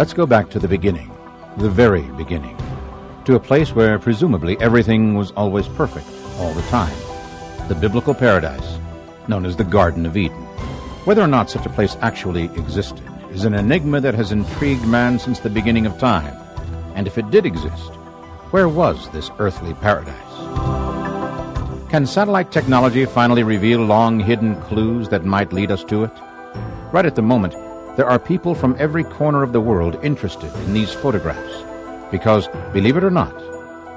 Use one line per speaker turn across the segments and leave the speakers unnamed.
Let's go back to the beginning, the very beginning, to a place where presumably everything was always perfect all the time the biblical paradise known as the Garden of Eden. Whether or not such a place actually existed is an enigma that has intrigued man since the beginning of time. And if it did exist, where was this earthly paradise? Can satellite technology finally reveal long hidden clues that might lead us to it? Right at the moment, there are people from every corner of the world interested in these photographs because, believe it or not,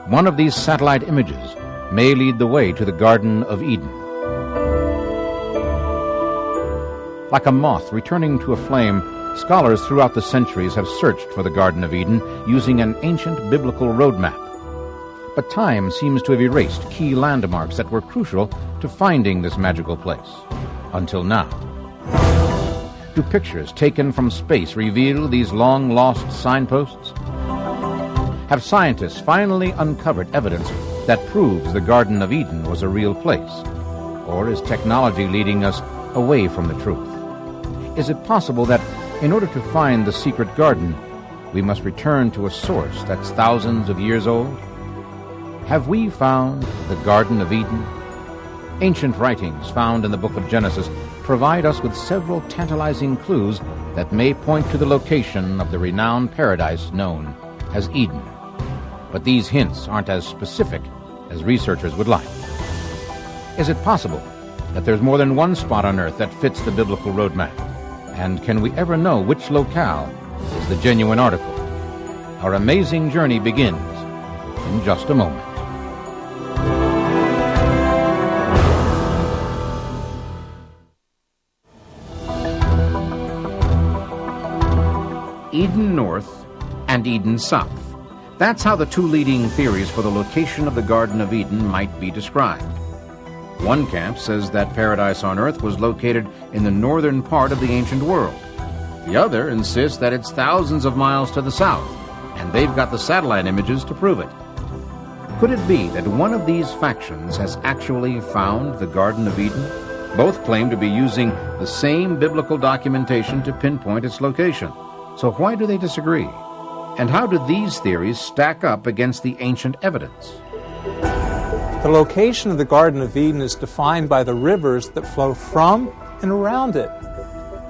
one of these satellite images may lead the way to the Garden of Eden. Like a moth returning to a flame, scholars throughout the centuries have searched for the Garden of Eden using an ancient biblical roadmap. But time seems to have erased key landmarks that were crucial to finding this magical place. Until now. Do pictures taken from space reveal these long lost signposts? Have scientists finally uncovered evidence that proves the Garden of Eden was a real place? Or is technology leading us away from the truth? Is it possible that in order to find the secret garden, we must return to a source that's thousands of years old? Have we found the Garden of Eden? Ancient writings found in the book of Genesis provide us with several tantalizing clues that may point to the location of the renowned paradise known as Eden. But these hints aren't as specific as researchers would like. Is it possible that there's more than one spot on earth that fits the biblical roadmap? And can we ever know which locale is the genuine article? Our amazing journey begins in just a moment. Eden South. That's how the two leading theories for the location of the Garden of Eden might be described. One camp says that paradise on earth was located in the northern part of the ancient world. The other insists that it's thousands of miles to the south, and they've got the satellite images to prove it. Could it be that one of these factions has actually found the Garden of Eden? Both claim to be using the same biblical documentation to pinpoint its location. So why do they disagree? And how do these theories stack up against the ancient evidence?
The location of the Garden of Eden is defined by the rivers that flow from and around it.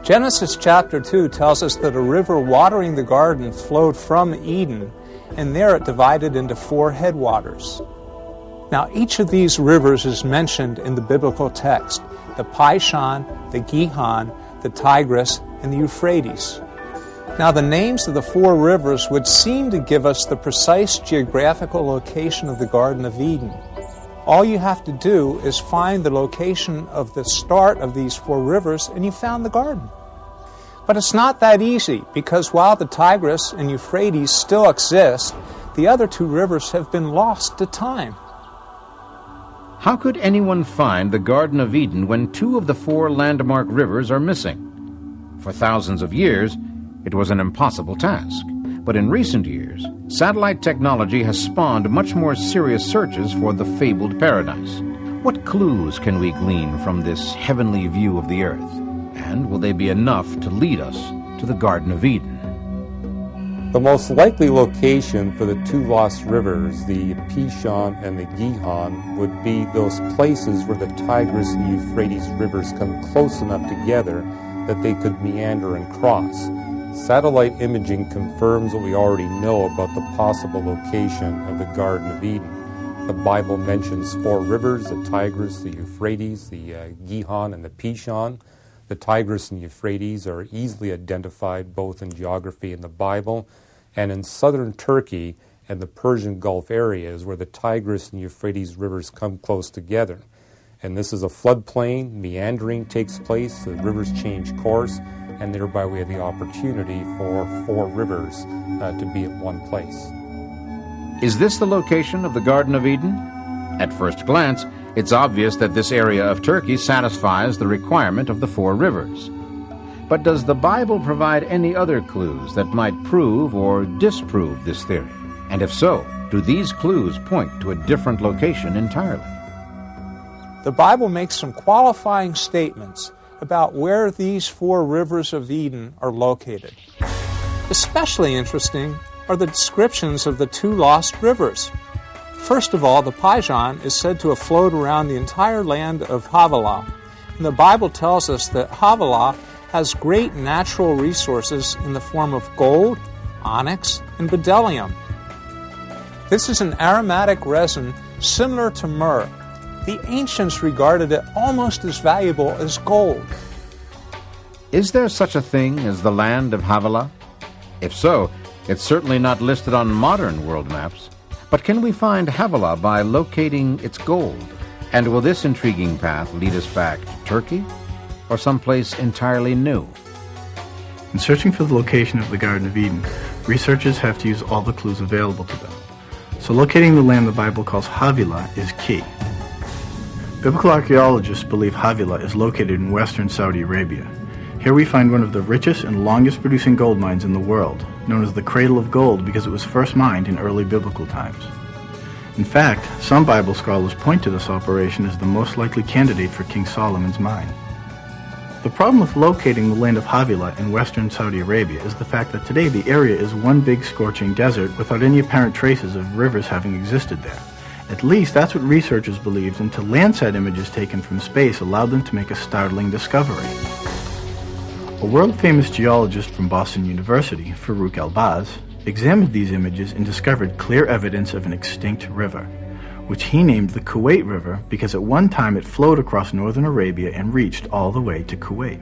Genesis chapter 2 tells us that a river watering the garden flowed from Eden, and there it divided into four headwaters. Now, each of these rivers is mentioned in the biblical text the Pishon, the Gihon, the Tigris, and the Euphrates. Now, the names of the four rivers would seem to give us the precise geographical location of the Garden of Eden. All you have to do is find the location of the start of these four rivers, and you found the garden. But it's not that easy because while the Tigris and Euphrates still exist, the other two rivers have been lost to time.
How could anyone find the Garden of Eden when two of the four landmark rivers are missing? For thousands of years, it was an impossible task. But in recent years, satellite technology has spawned much more serious searches for the fabled paradise. What clues can we glean from this heavenly view of the earth? And will they be enough to lead us to the Garden of Eden?
The most likely location for the two lost rivers, the Pishon and the Gihon, would be those places where the Tigris and Euphrates rivers come close enough together that they could meander and cross. Satellite imaging confirms what we already know about the possible location of the Garden of Eden. The Bible mentions four rivers the Tigris, the Euphrates, the uh, Gihon, and the Pishon. The Tigris and Euphrates are easily identified both in geography and the Bible and in southern Turkey and the Persian Gulf areas where the Tigris and Euphrates rivers come close together. And this is a floodplain, meandering takes place, the rivers change course, and thereby we have the opportunity for four rivers uh, to be at one place.
Is this the location of the Garden of Eden? At first glance, it's obvious that this area of Turkey satisfies the requirement of the four rivers. But does the Bible provide any other clues that might prove or disprove this theory? And if so, do these clues point to a different location entirely?
The Bible makes some qualifying statements about where these four rivers of Eden are located. Especially interesting are the descriptions of the two lost rivers. First of all, the Pishon is said to have flowed around the entire land of Havilah. And the Bible tells us that Havilah has great natural resources in the form of gold, onyx, and bdellium. This is an aromatic resin similar to myrrh. The ancients regarded it almost as valuable as gold.
Is there such a thing as the land of Havilah? If so, it's certainly not listed on modern world maps. But can we find Havilah by locating its gold? And will this intriguing path lead us back to Turkey or someplace entirely new?
In searching for the location of the Garden of Eden, researchers have to use all the clues available to them. So locating the land the Bible calls Havilah is key. Biblical archaeologists believe Havilah is located in western Saudi Arabia. Here we find one of the richest and longest producing gold mines in the world, known as the Cradle of Gold because it was first mined in early biblical times. In fact, some Bible scholars point to this operation as the most likely candidate for King Solomon's mine. The problem with locating the land of Havilah in western Saudi Arabia is the fact that today the area is one big scorching desert without any apparent traces of rivers having existed there. At least that's what researchers believed until Landsat images taken from space allowed them to make a startling discovery. A world-famous geologist from Boston University, Farouk Elbaz, examined these images and discovered clear evidence of an extinct river, which he named the Kuwait River because at one time it flowed across northern Arabia and reached all the way to Kuwait.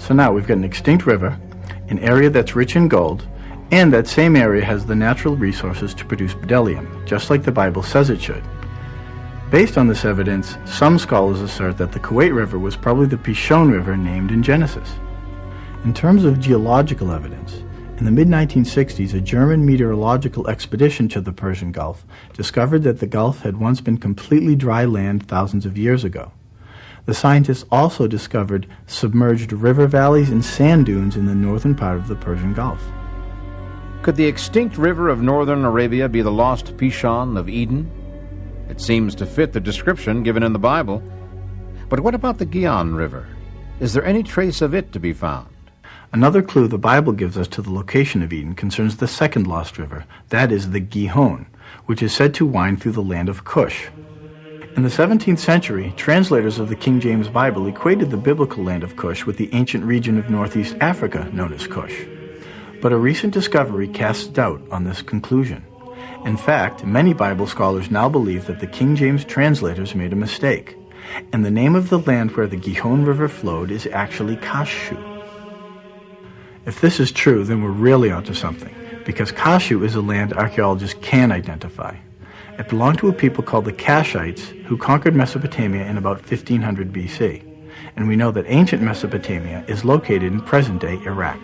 So now we've got an extinct river, an area that's rich in gold, and that same area has the natural resources to produce bdellium, just like the Bible says it should. Based on this evidence, some scholars assert that the Kuwait River was probably the Pishon River named in Genesis. In terms of geological evidence, in the mid 1960s, a German meteorological expedition to the Persian Gulf discovered that the Gulf had once been completely dry land thousands of years ago. The scientists also discovered submerged river valleys and sand dunes in the northern part of the Persian Gulf.
Could the extinct river of northern Arabia be the lost Pishon of Eden? It seems to fit the description given in the Bible. But what about the Gihon River? Is there any trace of it to be found?
Another clue the Bible gives us to the location of Eden concerns the second lost river, that is the Gihon, which is said to wind through the land of Cush. In the 17th century, translators of the King James Bible equated the biblical land of Cush with the ancient region of northeast Africa known as Cush. But a recent discovery casts doubt on this conclusion. In fact, many Bible scholars now believe that the King James translators made a mistake, and the name of the land where the Gihon River flowed is actually Kashu. If this is true, then we're really onto something, because Kashu is a land archaeologists can identify. It belonged to a people called the Kashites who conquered Mesopotamia in about 1500 BC, and we know that ancient Mesopotamia is located in present-day Iraq.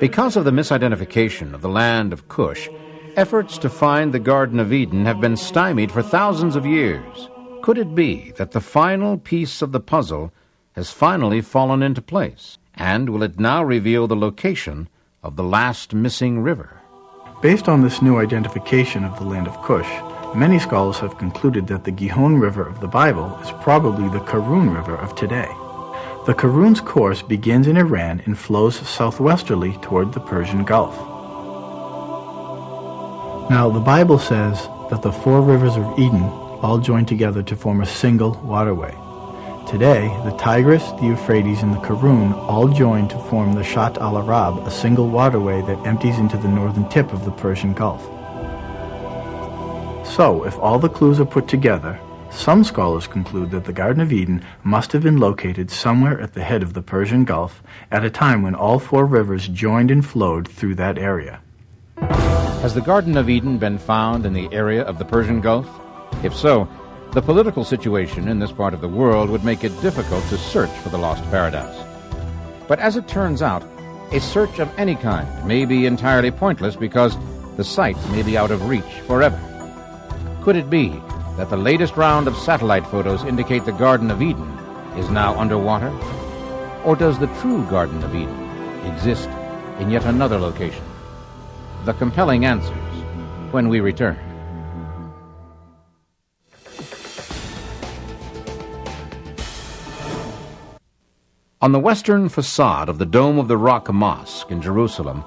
Because of the misidentification of the land of Cush, efforts to find the Garden of Eden have been stymied for thousands of years. Could it be that the final piece of the puzzle has finally fallen into place? And will it now reveal the location of the last missing river?
Based on this new identification of the land of Cush, many scholars have concluded that the Gihon River of the Bible is probably the Karun River of today. The Karun's course begins in Iran and flows southwesterly toward the Persian Gulf. Now, the Bible says that the four rivers of Eden all join together to form a single waterway. Today, the Tigris, the Euphrates, and the Karun all join to form the Shat al Arab, a single waterway that empties into the northern tip of the Persian Gulf. So, if all the clues are put together, some scholars conclude that the Garden of Eden must have been located somewhere at the head of the Persian Gulf at a time when all four rivers joined and flowed through that area.
Has the Garden of Eden been found in the area of the Persian Gulf? If so, the political situation in this part of the world would make it difficult to search for the lost paradise. But as it turns out, a search of any kind may be entirely pointless because the site may be out of reach forever. Could it be that the latest round of satellite photos indicate the Garden of Eden is now underwater? Or does the true Garden of Eden exist in yet another location? The compelling answers when we return. On the western facade of the Dome of the Rock Mosque in Jerusalem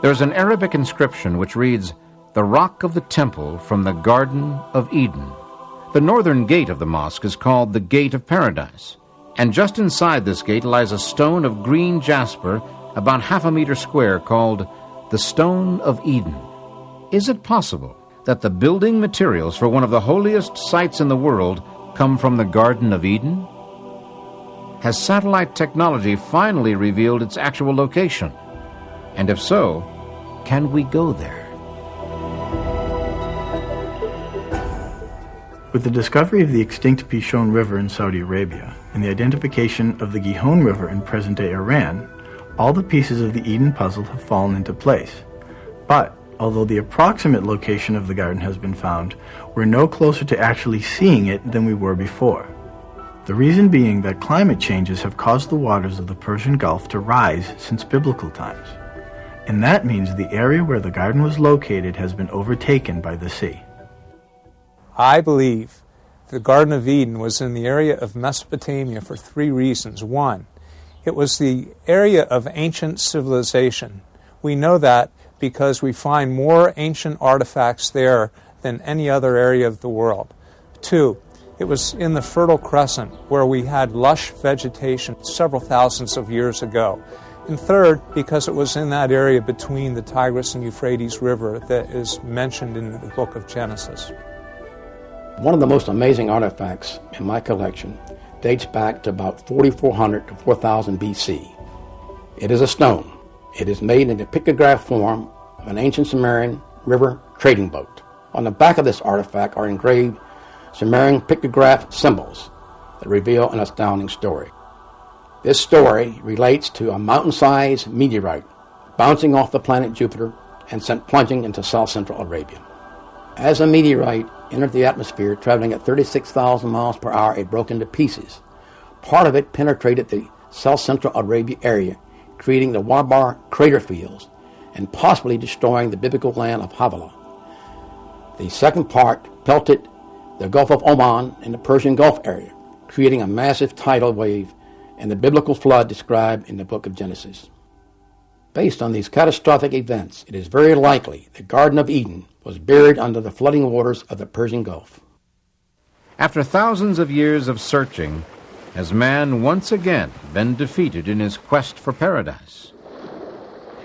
There's an Arabic inscription which reads, The Rock of the Temple from the Garden of Eden. The northern gate of the mosque is called the Gate of Paradise, and just inside this gate lies a stone of green jasper about half a meter square called the Stone of Eden. Is it possible that the building materials for one of the holiest sites in the world come from the Garden of Eden? Has satellite technology finally revealed its actual location? And if so, can we go there?
With the discovery of the extinct Pishon River in Saudi Arabia and the identification of the Gihon River in present-day Iran, all the pieces of the Eden puzzle have fallen into place. But, although the approximate location of the garden has been found, we're no closer to actually seeing it than we were before. The reason being that climate changes have caused the waters of the Persian Gulf to rise since biblical times. And that means the area where the garden was located has been overtaken by the sea.
I believe the Garden of Eden was in the area of Mesopotamia for three reasons. One, it was the area of ancient civilization. We know that because we find more ancient artifacts there than any other area of the world. Two, it was in the Fertile Crescent where we had lush vegetation several thousands of years ago. And third, because it was in that area between the Tigris and Euphrates River that is mentioned in the book of Genesis.
One of the most amazing artifacts in my collection dates back to about 4400 to 4000 BC. It is a stone. It is made in the pictograph form of an ancient Sumerian river trading boat. On the back of this artifact are engraved Sumerian pictograph symbols that reveal an astounding story. This story relates to a mountain-sized meteorite bouncing off the planet Jupiter and sent plunging into south central Arabia. As a meteorite entered the atmosphere traveling at 36,000 miles per hour, it broke into pieces. Part of it penetrated the south central Arabia area, creating the Wabar crater fields and possibly destroying the biblical land of Havilah. The second part pelted the Gulf of Oman and the Persian Gulf area, creating a massive tidal wave and the biblical flood described in the book of Genesis. Based on these catastrophic events, it is very likely the Garden of Eden was buried under the flooding waters of the Persian Gulf.
After thousands of years of searching, has man once again been defeated in his quest for paradise?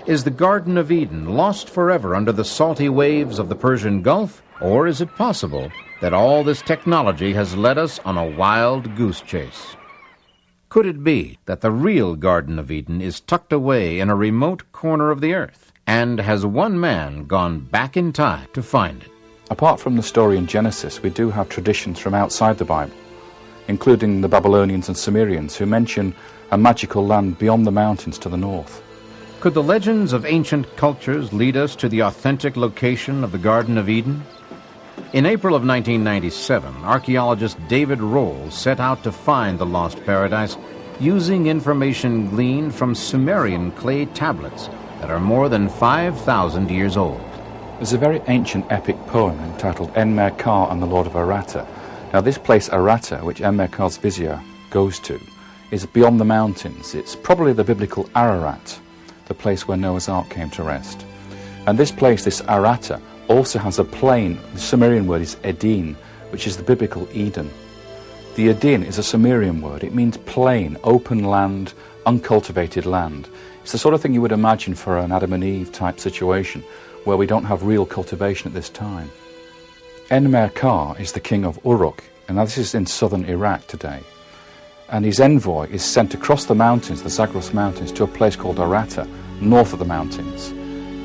Is the Garden of Eden lost forever under the salty waves of the Persian Gulf, or is it possible that all this technology has led us on a wild goose chase? Could it be that the real Garden of Eden is tucked away in a remote corner of the earth? And has one man gone back in time to find it?
Apart from the story in Genesis, we do have traditions from outside the Bible, including the Babylonians and Sumerians, who mention a magical land beyond the mountains to the north.
Could the legends of ancient cultures lead us to the authentic location of the Garden of Eden? In April of 1997, archaeologist David Rohl set out to find the lost paradise using information gleaned from Sumerian clay tablets that are more than 5,000 years old.
There's a very ancient epic poem entitled Enmerkar and the Lord of Aratta. Now, this place, Aratta, which Enmerkar's vizier goes to, is beyond the mountains. It's probably the biblical Ararat, the place where Noah's Ark came to rest. And this place, this Aratta, also has a plain. The Sumerian word is Edin, which is the biblical Eden. The Edin is a Sumerian word. It means plain, open land, uncultivated land. It's the sort of thing you would imagine for an Adam and Eve type situation where we don't have real cultivation at this time. Enmerkar is the king of Uruk, and this is in southern Iraq today. And his envoy is sent across the mountains, the Zagros Mountains, to a place called Aratta, north of the mountains.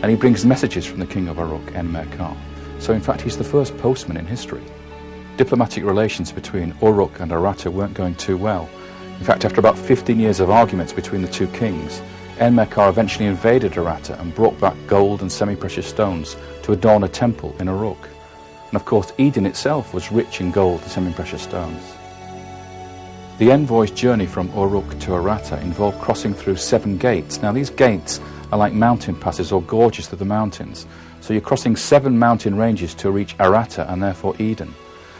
And he brings messages from the king of Uruk, Enmerkar. So in fact, he's the first postman in history. Diplomatic relations between Uruk and Aratta weren't going too well. In fact, after about 15 years of arguments between the two kings, Enmerkar eventually invaded Aratta and brought back gold and semi-precious stones to adorn a temple in Uruk. And of course, Eden itself was rich in gold and semi-precious stones. The envoy's journey from Uruk to Aratta involved crossing through seven gates. Now, these gates are like mountain passes or gorges through the mountains. So you're crossing seven mountain ranges to reach Aratta and therefore Eden.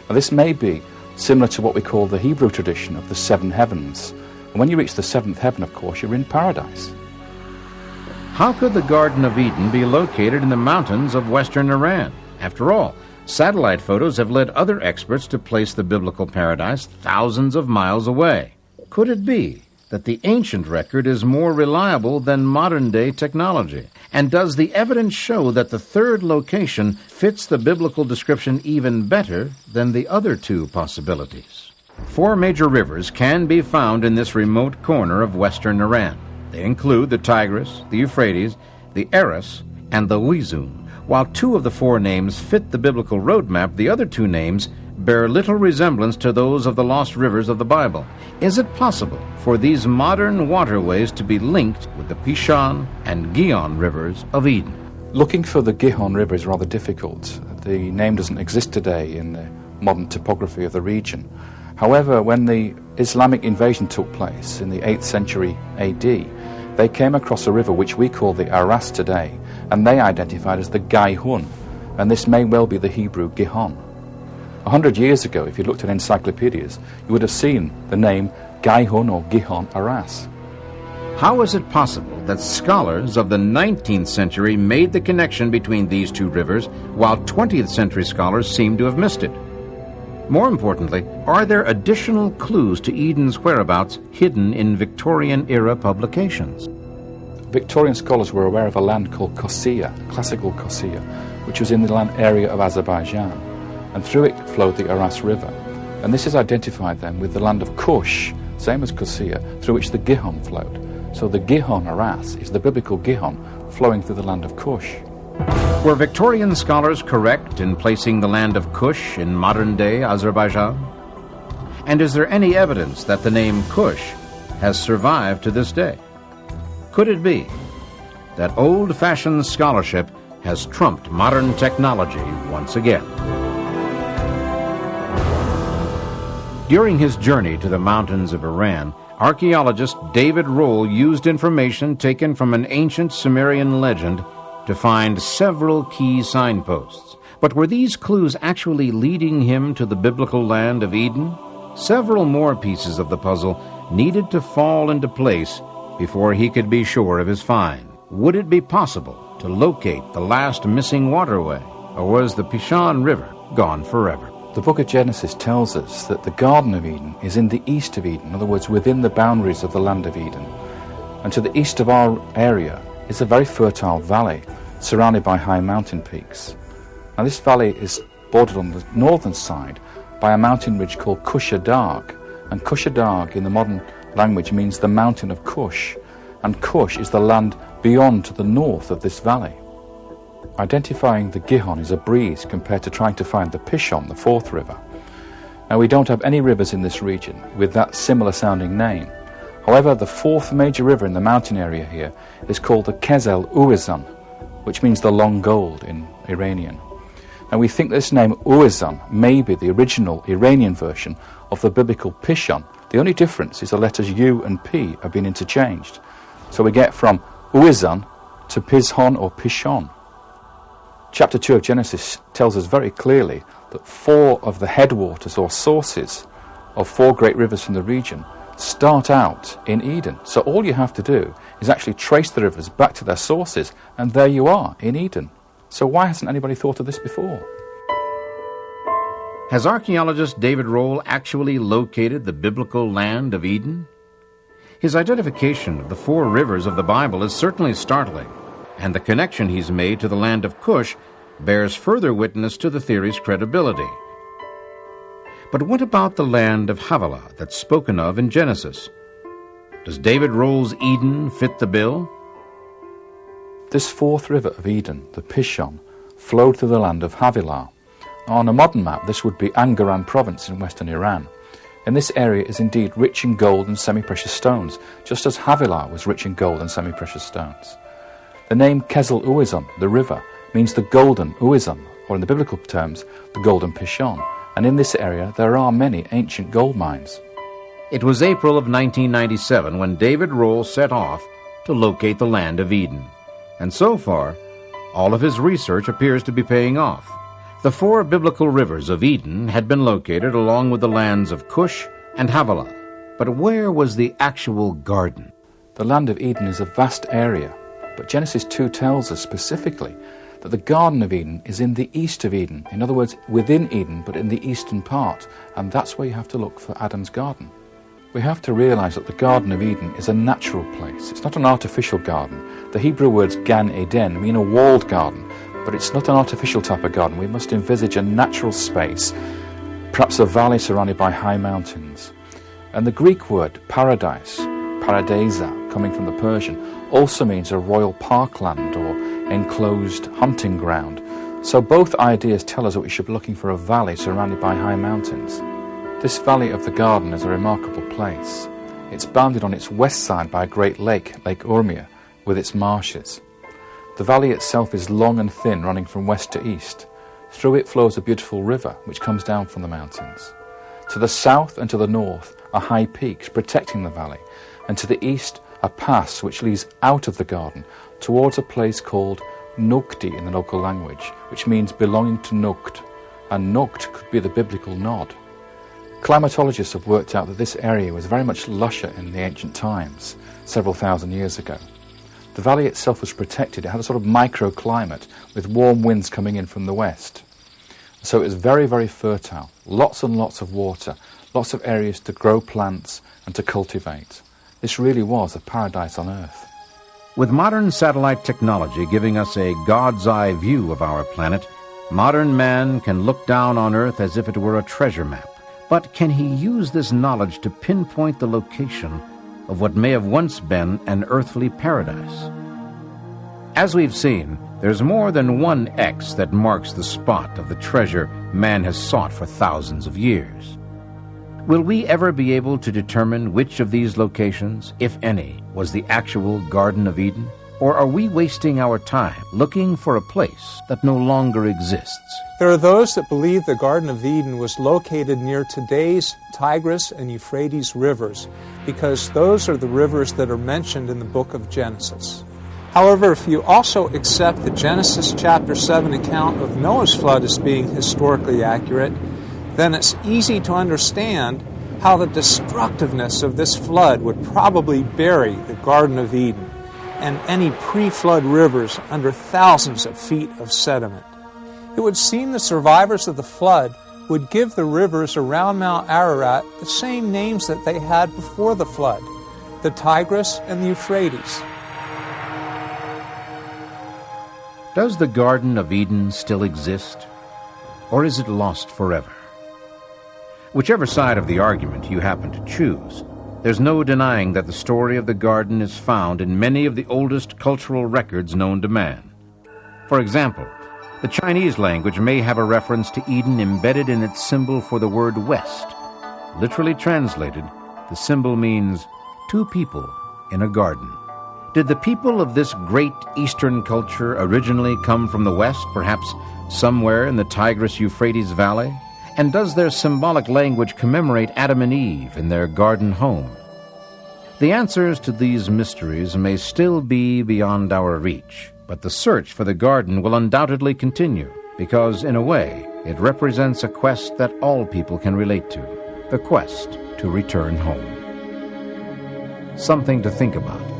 Now, this may be similar to what we call the Hebrew tradition of the seven heavens. And when you reach the seventh heaven, of course, you're in paradise.
How could the Garden of Eden be located in the mountains of western Iran? After all, satellite photos have led other experts to place the biblical paradise thousands of miles away. Could it be that the ancient record is more reliable than modern day technology? And does the evidence show that the third location fits the biblical description even better than the other two possibilities? Four major rivers can be found in this remote corner of western Iran. They include the Tigris, the Euphrates, the Aras, and the Uizun. While two of the four names fit the biblical roadmap, the other two names bear little resemblance to those of the lost rivers of the Bible. Is it possible for these modern waterways to be linked with the Pishon and Gihon rivers of Eden?
Looking for the Gihon River is rather difficult. The name doesn't exist today in the modern topography of the region. However, when the Islamic invasion took place in the 8th century AD, they came across a river which we call the Aras today, and they identified as the Gaihun, and this may well be the Hebrew Gihon. A hundred years ago, if you looked at encyclopedias, you would have seen the name Gaihun or Gihon Aras.
How is it possible that scholars of the 19th century made the connection between these two rivers, while 20th century scholars seem to have missed it? More importantly, are there additional clues to Eden's whereabouts hidden in Victorian era publications?
Victorian scholars were aware of a land called Qusseir, classical Qusseir, which was in the land area of Azerbaijan, and through it flowed the Aras River. And this is identified then with the land of Kush, same as Qusseir, through which the Gihon flowed. So the Gihon Aras is the biblical Gihon flowing through the land of Kush.
Were Victorian scholars correct in placing the land of Kush in modern day Azerbaijan? And is there any evidence that the name Kush has survived to this day? Could it be that old fashioned scholarship has trumped modern technology once again? During his journey to the mountains of Iran, archaeologist David Rohl used information taken from an ancient Sumerian legend to find several key signposts. But were these clues actually leading him to the biblical land of Eden? Several more pieces of the puzzle needed to fall into place before he could be sure of his find. Would it be possible to locate the last missing waterway, or was the Pishon River gone forever?
The book of Genesis tells us that the Garden of Eden is in the east of Eden, in other words, within the boundaries of the land of Eden. And to the east of our area is a very fertile valley surrounded by high mountain peaks. Now, this valley is bordered on the northern side by a mountain ridge called Kusha Darg. and Kusha Darg in the modern language means the mountain of Kush, and Kush is the land beyond to the north of this valley. Identifying the Gihon is a breeze compared to trying to find the Pishon, the fourth river. Now, we don't have any rivers in this region with that similar sounding name. However, the fourth major river in the mountain area here is called the Kezel Uizan, which means the long gold in Iranian. And we think this name Uizan may be the original Iranian version of the biblical Pishon, the only difference is the letters U and P have been interchanged. So we get from Uizan to Pishon or Pishon. Chapter 2 of Genesis tells us very clearly that four of the headwaters or sources of four great rivers from the region start out in Eden. So all you have to do is actually trace the rivers back to their sources, and there you are in Eden. So why hasn't anybody thought of this before?
Has archaeologist David Rohl actually located the biblical land of Eden? His identification of the four rivers of the Bible is certainly startling, and the connection he's made to the land of Cush bears further witness to the theory's credibility. But what about the land of Havilah that's spoken of in Genesis? Does David Rohl's Eden fit the bill?
This fourth river of Eden, the Pishon, flowed through the land of Havilah. On a modern map, this would be Angaran province in western Iran. And this area is indeed rich in gold and semi-precious stones, just as Havilah was rich in gold and semi-precious stones. The name Kezel Uizan, the river, means the golden Uizan, or in the biblical terms, the golden Pishon. And in this area, there are many ancient gold mines.
It was April of 1997 when David Rohl set off to locate the land of Eden. And so far, all of his research appears to be paying off. The four biblical rivers of Eden had been located along with the lands of Cush and Havilah. But where was the actual garden?
The land of Eden is a vast area. But Genesis 2 tells us specifically that the Garden of Eden is in the east of Eden. In other words, within Eden, but in the eastern part. And that's where you have to look for Adam's garden. We have to realize that the Garden of Eden is a natural place. It's not an artificial garden. The Hebrew words Gan Eden mean a walled garden, but it's not an artificial type of garden. We must envisage a natural space, perhaps a valley surrounded by high mountains. And the Greek word paradise, paradisa, coming from the Persian, also means a royal parkland or enclosed hunting ground. So both ideas tell us that we should be looking for a valley surrounded by high mountains. This valley of the garden is a remarkable place. It's bounded on its west side by a great lake, Lake Urmia, with its marshes. The valley itself is long and thin, running from west to east. Through it flows a beautiful river, which comes down from the mountains. To the south and to the north are high peaks protecting the valley, and to the east a pass which leads out of the garden towards a place called Nukti in the local language, which means belonging to Nukt, and Nukt could be the biblical nod. Climatologists have worked out that this area was very much lusher in the ancient times, several thousand years ago. The valley itself was protected. It had a sort of microclimate with warm winds coming in from the west. So it was very, very fertile. Lots and lots of water, lots of areas to grow plants and to cultivate. This really was a paradise on earth.
With modern satellite technology giving us a God's eye view of our planet, modern man can look down on Earth as if it were a treasure map. But can he use this knowledge to pinpoint the location of what may have once been an earthly paradise? As we've seen, there's more than one X that marks the spot of the treasure man has sought for thousands of years. Will we ever be able to determine which of these locations, if any, was the actual Garden of Eden? Or are we wasting our time looking for a place that no longer exists?
There are those that believe the Garden of Eden was located near today's Tigris and Euphrates rivers because those are the rivers that are mentioned in the book of Genesis. However, if you also accept the Genesis chapter 7 account of Noah's flood as being historically accurate, then it's easy to understand how the destructiveness of this flood would probably bury the Garden of Eden and any pre flood rivers under thousands of feet of sediment. It would seem the survivors of the flood would give the rivers around Mount Ararat the same names that they had before the flood the Tigris and the Euphrates.
Does the Garden of Eden still exist, or is it lost forever? Whichever side of the argument you happen to choose, there's no denying that the story of the garden is found in many of the oldest cultural records known to man. For example, the Chinese language may have a reference to Eden embedded in its symbol for the word west. Literally translated, the symbol means two people in a garden. Did the people of this great Eastern culture originally come from the west, perhaps somewhere in the Tigris Euphrates Valley? And does their symbolic language commemorate Adam and Eve in their garden home? The answers to these mysteries may still be beyond our reach, but the search for the garden will undoubtedly continue, because, in a way, it represents a quest that all people can relate to the quest to return home. Something to think about